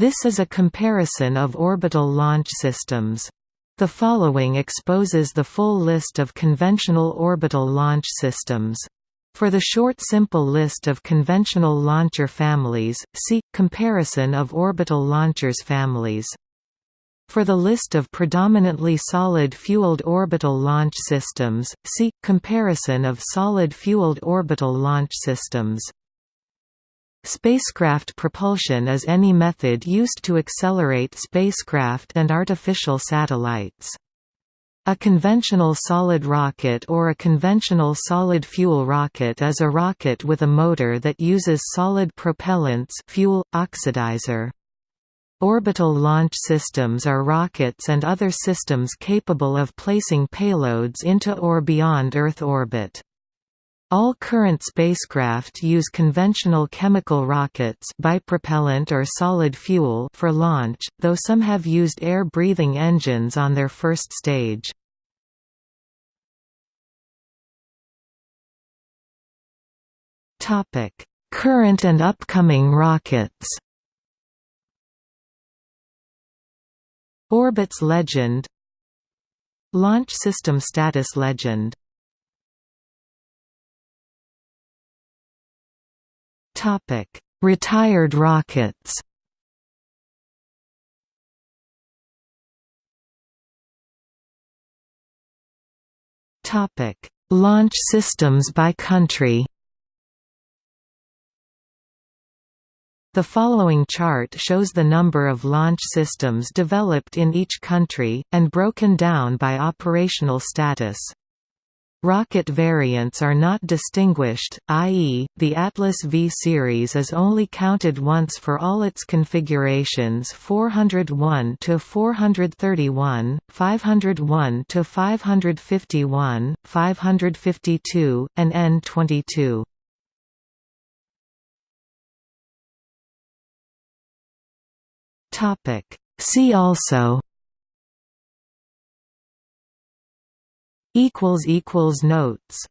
This is a comparison of orbital launch systems. The following exposes the full list of conventional orbital launch systems. For the short simple list of conventional launcher families, see Comparison of orbital launchers families. For the list of predominantly solid-fueled orbital launch systems, see Comparison of solid-fueled orbital launch systems. Spacecraft propulsion is any method used to accelerate spacecraft and artificial satellites. A conventional solid rocket or a conventional solid fuel rocket is a rocket with a motor that uses solid propellants fuel, oxidizer. Orbital launch systems are rockets and other systems capable of placing payloads into or beyond Earth orbit. All current spacecraft use conventional chemical rockets bipropellant or solid fuel for launch, though some have used air-breathing engines on their first stage. Current and upcoming rockets Orbits legend Launch system status legend Retired rockets. Launch systems by country. The following chart shows the number of launch systems developed in each country, and broken down by operational status. Rocket variants are not distinguished, i.e., the Atlas V series is only counted once for all its configurations 401 to 431, 501 to 551, 552, and N22. Topic See also equals equals notes